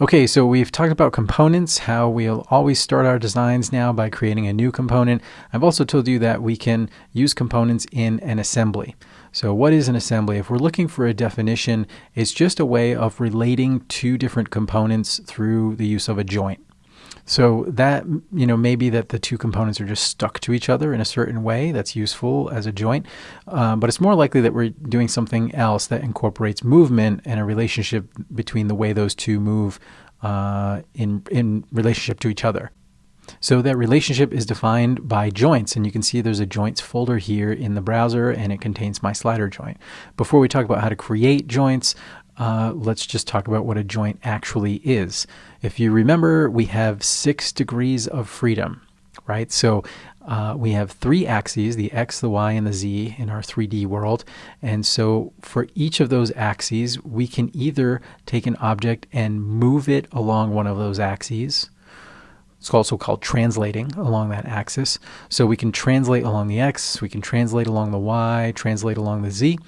Okay, so we've talked about components, how we'll always start our designs now by creating a new component. I've also told you that we can use components in an assembly. So what is an assembly? If we're looking for a definition, it's just a way of relating two different components through the use of a joint. So that, you know, maybe that the two components are just stuck to each other in a certain way that's useful as a joint. Um, but it's more likely that we're doing something else that incorporates movement and a relationship between the way those two move uh, in, in relationship to each other. So that relationship is defined by joints, and you can see there's a joints folder here in the browser, and it contains my slider joint. Before we talk about how to create joints, uh, let's just talk about what a joint actually is. If you remember, we have six degrees of freedom, right? So uh, we have three axes, the x, the y, and the z in our 3D world. And so for each of those axes, we can either take an object and move it along one of those axes. It's also called translating along that axis. So we can translate along the x, we can translate along the y, translate along the z.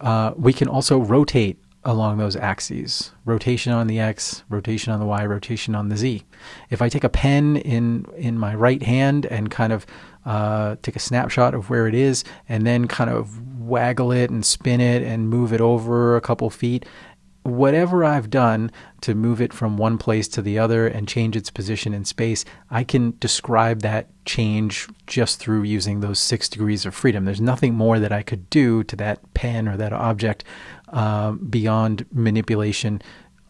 Uh, we can also rotate along those axes. Rotation on the X, rotation on the Y, rotation on the Z. If I take a pen in, in my right hand and kind of uh, take a snapshot of where it is and then kind of waggle it and spin it and move it over a couple feet, whatever I've done to move it from one place to the other and change its position in space, I can describe that change just through using those six degrees of freedom. There's nothing more that I could do to that pen or that object uh, beyond manipulation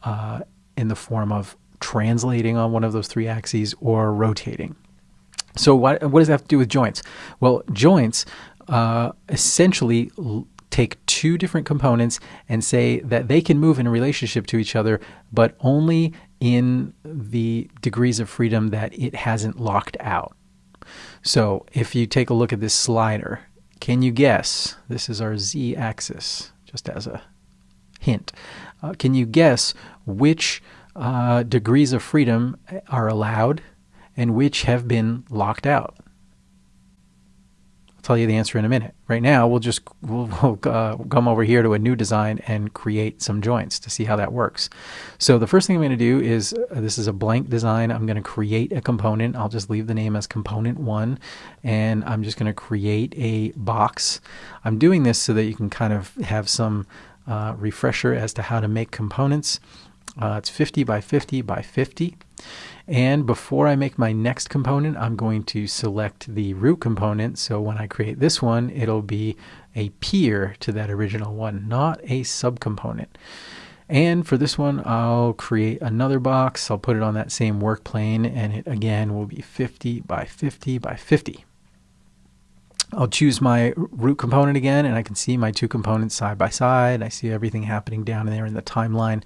uh, in the form of translating on one of those three axes or rotating. So what, what does that have to do with joints? Well, joints uh, essentially take two different components and say that they can move in a relationship to each other, but only in the degrees of freedom that it hasn't locked out. So if you take a look at this slider, can you guess? This is our z axis, just as a hint. Uh, can you guess which uh, degrees of freedom are allowed and which have been locked out? Tell you the answer in a minute. Right now, we'll just we'll, we'll uh, come over here to a new design and create some joints to see how that works. So the first thing I'm going to do is uh, this is a blank design. I'm going to create a component. I'll just leave the name as component one, and I'm just going to create a box. I'm doing this so that you can kind of have some uh, refresher as to how to make components. Uh, it's 50 by 50 by 50. And before I make my next component, I'm going to select the root component. So when I create this one, it'll be a peer to that original one, not a subcomponent. And for this one, I'll create another box. I'll put it on that same work plane, and it again will be 50 by 50 by 50. I'll choose my root component again, and I can see my two components side by side. I see everything happening down there in the timeline.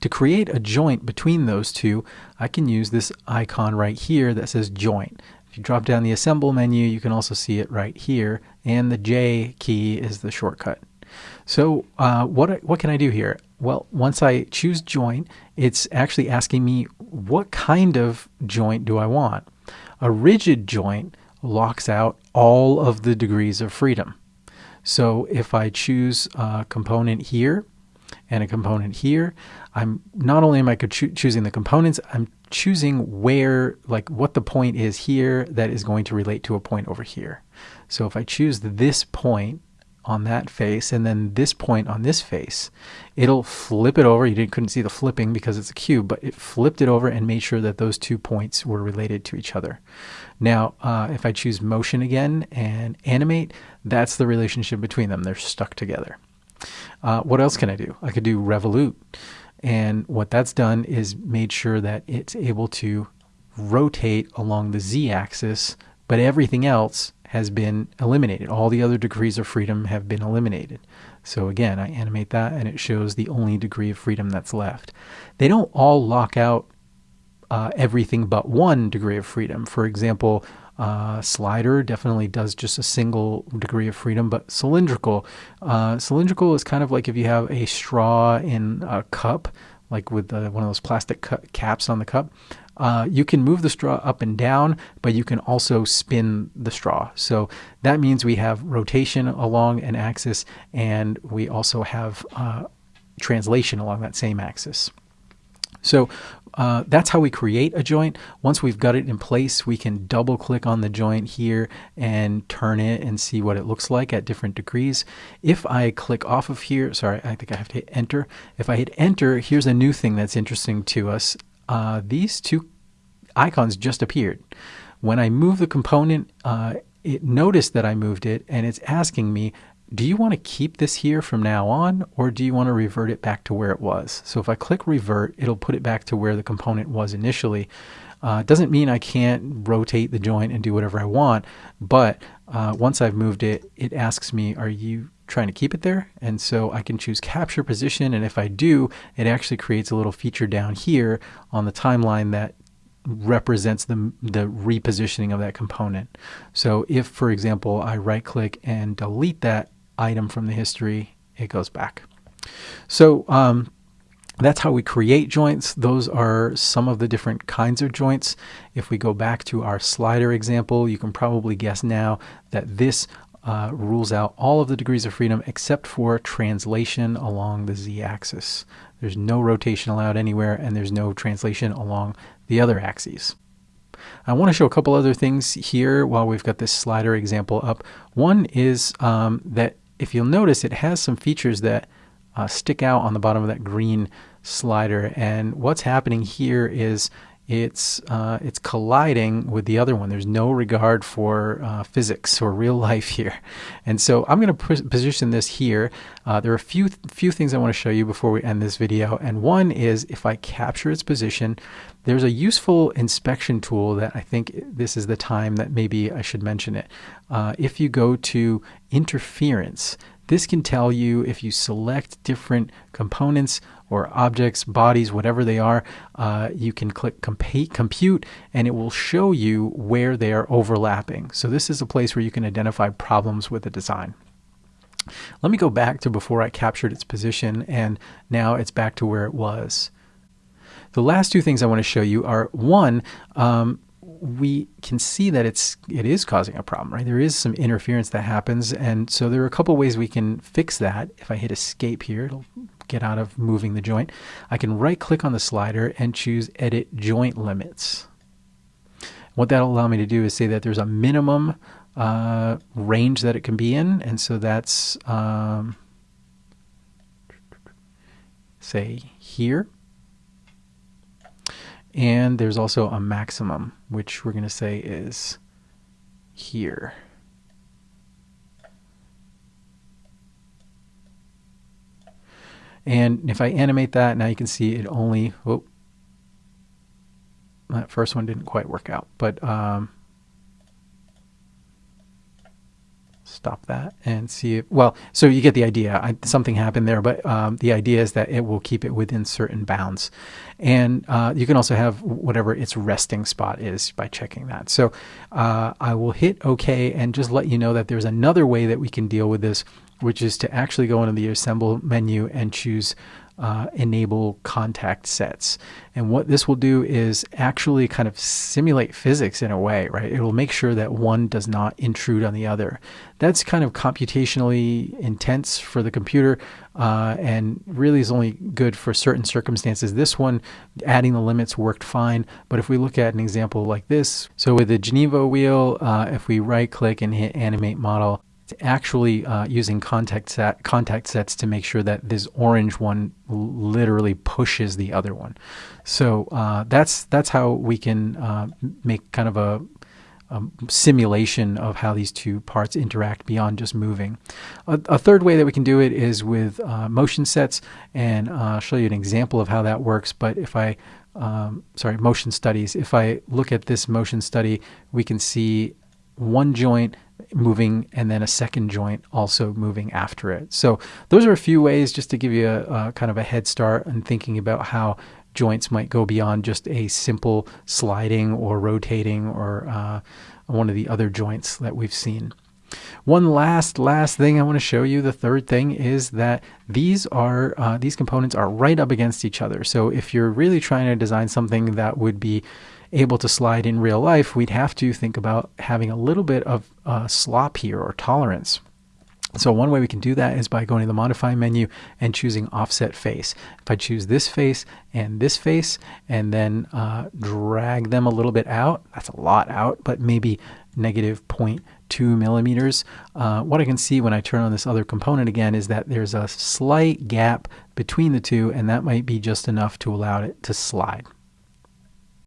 To create a joint between those two, I can use this icon right here that says joint. If you drop down the assemble menu, you can also see it right here, and the J key is the shortcut. So uh, what, what can I do here? Well, once I choose joint, it's actually asking me what kind of joint do I want. A rigid joint locks out all of the degrees of freedom. So if I choose a component here, and a component here. I'm not only am I cho choosing the components, I'm choosing where, like what the point is here that is going to relate to a point over here. So if I choose this point on that face and then this point on this face, it'll flip it over. You didn't, couldn't see the flipping because it's a cube, but it flipped it over and made sure that those two points were related to each other. Now, uh, if I choose motion again and animate, that's the relationship between them. They're stuck together. Uh, what else can I do? I could do revolute. And what that's done is made sure that it's able to rotate along the z-axis, but everything else has been eliminated. All the other degrees of freedom have been eliminated. So again, I animate that and it shows the only degree of freedom that's left. They don't all lock out uh, everything but one degree of freedom. For example, uh, slider definitely does just a single degree of freedom, but cylindrical, uh, cylindrical is kind of like if you have a straw in a cup, like with the, one of those plastic caps on the cup. Uh, you can move the straw up and down, but you can also spin the straw. So that means we have rotation along an axis, and we also have uh, translation along that same axis. So uh, that's how we create a joint. Once we've got it in place, we can double click on the joint here and turn it and see what it looks like at different degrees. If I click off of here, sorry, I think I have to hit enter. If I hit enter, here's a new thing that's interesting to us. Uh, these two icons just appeared. When I move the component, uh, it noticed that I moved it and it's asking me, do you want to keep this here from now on or do you want to revert it back to where it was? So if I click revert, it'll put it back to where the component was initially. Uh, doesn't mean I can't rotate the joint and do whatever I want, but uh, once I've moved it, it asks me, are you trying to keep it there? And so I can choose capture position. And if I do, it actually creates a little feature down here on the timeline that represents the, the repositioning of that component. So if, for example, I right click and delete that item from the history, it goes back. So um, that's how we create joints. Those are some of the different kinds of joints. If we go back to our slider example, you can probably guess now that this uh, rules out all of the degrees of freedom except for translation along the z-axis. There's no rotation allowed anywhere and there's no translation along the other axes. I want to show a couple other things here while we've got this slider example up. One is um, that if you'll notice, it has some features that uh, stick out on the bottom of that green slider. And what's happening here is it's uh, it's colliding with the other one. There's no regard for uh, physics or real life here, and so I'm going to position this here. Uh, there are a few few things I want to show you before we end this video, and one is if I capture its position, there's a useful inspection tool that I think this is the time that maybe I should mention it. Uh, if you go to interference, this can tell you if you select different components or objects, bodies, whatever they are, uh, you can click compute and it will show you where they are overlapping. So this is a place where you can identify problems with the design. Let me go back to before I captured its position and now it's back to where it was. The last two things I want to show you are one, um, we can see that it's it is causing a problem, right? There is some interference that happens, and so there are a couple ways we can fix that. If I hit escape here, it'll get out of moving the joint. I can right click on the slider and choose edit joint limits. What that'll allow me to do is say that there's a minimum uh, range that it can be in, and so that's um, say here. And there's also a maximum, which we're going to say is here. And if I animate that, now you can see it only, oh, that first one didn't quite work out, but um, stop that and see if, well, so you get the idea. I, something happened there, but um, the idea is that it will keep it within certain bounds. And uh, you can also have whatever its resting spot is by checking that. So uh, I will hit OK and just let you know that there's another way that we can deal with this, which is to actually go into the Assemble menu and choose uh, enable contact sets. And what this will do is actually kind of simulate physics in a way, right? It will make sure that one does not intrude on the other. That's kind of computationally intense for the computer uh, and really is only good for certain circumstances. This one, adding the limits worked fine. But if we look at an example like this, so with the Geneva wheel, uh, if we right click and hit animate model, actually uh, using contact set contact sets to make sure that this orange one literally pushes the other one. So uh, that's that's how we can uh, make kind of a, simulation of how these two parts interact beyond just moving. A, a third way that we can do it is with uh, motion sets, and uh, I'll show you an example of how that works. But if I um, sorry, motion studies. If I look at this motion study, we can see one joint moving and then a second joint also moving after it. So those are a few ways just to give you a, a kind of a head start in thinking about how joints might go beyond just a simple sliding or rotating or uh, one of the other joints that we've seen. One last last thing I want to show you. The third thing is that these are uh, these components are right up against each other. So if you're really trying to design something that would be able to slide in real life, we'd have to think about having a little bit of uh, slop here or tolerance. So one way we can do that is by going to the modify menu and choosing offset face. If I choose this face and this face and then uh, drag them a little bit out, that's a lot out, but maybe negative 0.2 millimeters. Uh, what I can see when I turn on this other component again is that there's a slight gap between the two and that might be just enough to allow it to slide.